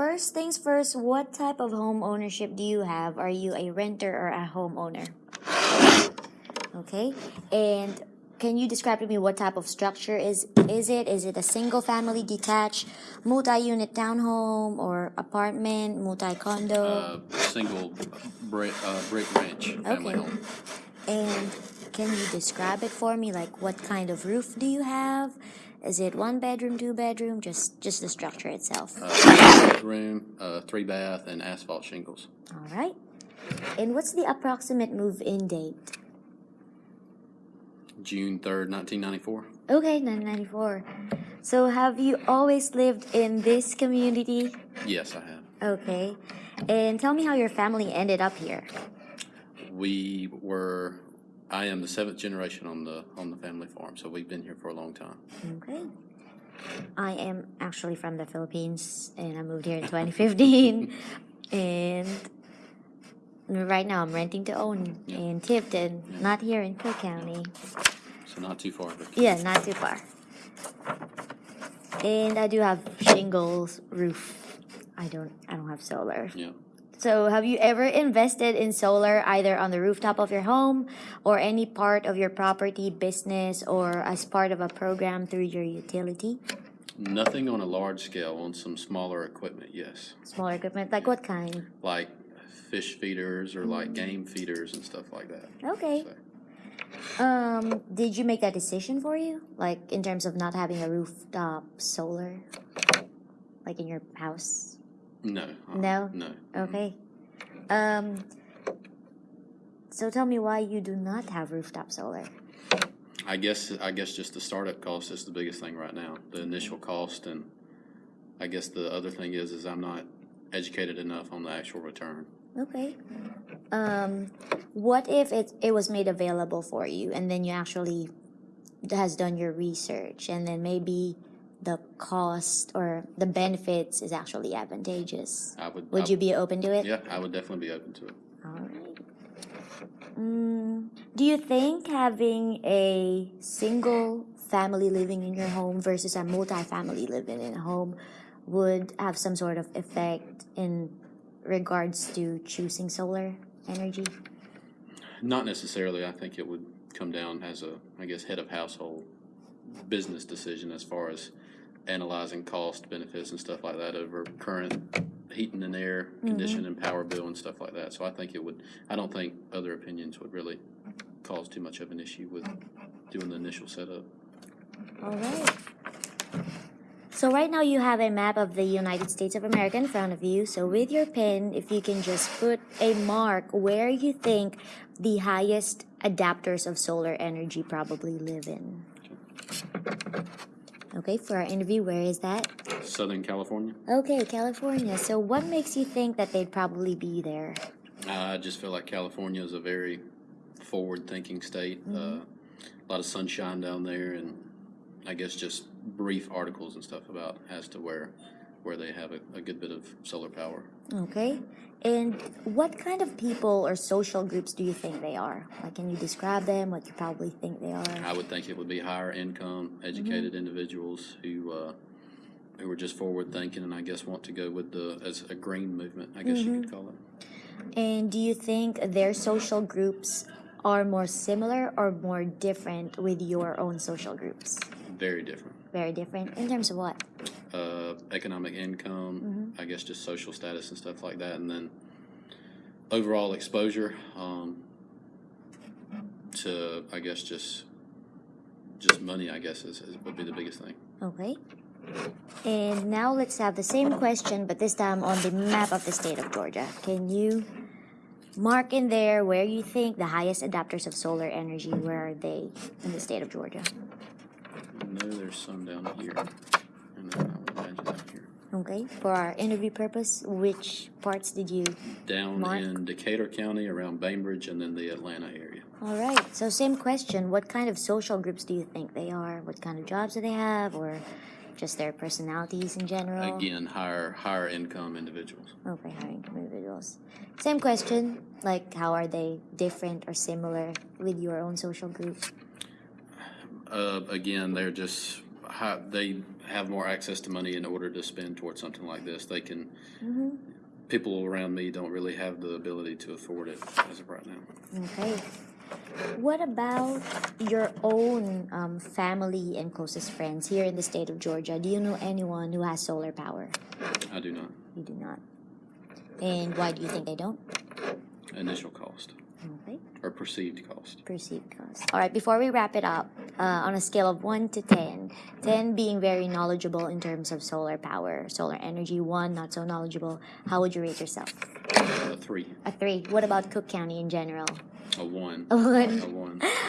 first things first, what type of home ownership do you have? Are you a renter or a homeowner? Okay, and can you describe to me what type of structure is is it? Is it a single family detached, multi-unit townhome or apartment, multi-condo? Uh, single brick, uh, brick ranch family Okay. home. And can you describe it for me? Like what kind of roof do you have? Is it one bedroom, two bedroom? Just just the structure itself. Uh, three bedroom, uh, three bath, and asphalt shingles. All right. And what's the approximate move-in date? June third, nineteen ninety four. Okay, 1994. So have you always lived in this community? Yes, I have. Okay. And tell me how your family ended up here. We were. I am the seventh generation on the on the family farm, so we've been here for a long time. Mm, okay. I am actually from the Philippines and I moved here in 2015. and right now I'm renting to own in Tifton, not here in Cook County. So not too far. But Yeah, not too far. And I do have shingles roof. I don't I don't have solar. yeah. So have you ever invested in solar either on the rooftop of your home or any part of your property, business, or as part of a program through your utility? Nothing on a large scale. On some smaller equipment, yes. Smaller equipment, like what kind? Like fish feeders or like game feeders and stuff like that. Okay. So, Um, did you make that decision for you? Like in terms of not having a rooftop solar? Like in your house? No. uh, No? No. Okay. Um, so tell me why you do not have rooftop solar. I guess I guess just the startup cost is the biggest thing right now. The initial cost, and I guess the other thing is is I'm not educated enough on the actual return. Okay. Um, what if it it was made available for you, and then you actually has done your research, and then maybe the cost or the benefits is actually advantageous? I would. Would I- you be open to it? Yeah, I would definitely be open to it. All right. Mm, do you think having a single family living in your home versus a multi-family living in a home would have some sort of effect in regards to choosing solar energy? Not necessarily. I think it would come down as a, I guess, head of household business decision as far as analyzing cost, benefits, and stuff like that over current heating and air mm-hmm. condition and power bill and stuff like that. So I think it would. I don't think other opinions would really cause too much of an issue with doing the initial setup. All right. So right now you have a map of the United States of America in front of you. So with your pen, if you can just put a mark where you think the highest adapters of solar energy probably live in. Okay, for our interview, where is that? Southern California. Okay, California. So what makes you think that they'd probably be there? I just feel like California is a very forward-thinking state. Uh, a lot of sunshine down there, and I guess just brief articles and stuff about as to where where they have a, a good bit of solar power. Okay. And what kind of people or social groups do you think they are? Like, can you describe them? What you probably think they are? I would think it would be higher income, educated individuals who uh, who are just forward-thinking, and I guess want to go with the as a green movement. I guess you could call it. And do you think their social groups are more similar or more different with your own social groups? Very different. Very different in terms of what? Uh, economic income, I guess just social status and stuff like that, and then overall exposure um, to I guess just just money. I guess is, is would be the biggest thing. Okay. And now let's have the same question, but this time on the map of the state of Georgia. Can you mark in there where you think the highest adapters of solar energy, where are they in the state of Georgia? I know there's some down here, and then I up here. Okay. For our interview purpose, which parts did you Down Mark? in Decatur County, around Bainbridge, and then the Atlanta area. All right. So same question. What kind of social groups do you think they are? What kind of jobs do they have, or just their personalities in general? Again, higher higher income individuals. Okay, high income individuals. Same question. Like, how are they different or similar with your own social group? Uh, again, they're just how, they have more access to money in order to spend towards something like this. They can, Mm-hmm. people around me don't really have the ability to afford it as of right now. Okay. What about your own um, family and closest friends here in the state of Georgia? Do you know anyone who has solar power? I do not. You do not. And why do you think they don't? Initial cost Or perceived cost. Perceived cost. All right, before we wrap it up, uh, on a scale of 1 to 10, 10 being very knowledgeable in terms of solar power, solar energy, 1 not so knowledgeable, how would you rate yourself? A three, A 3. What about Cook County in general? a one, A 1. a one.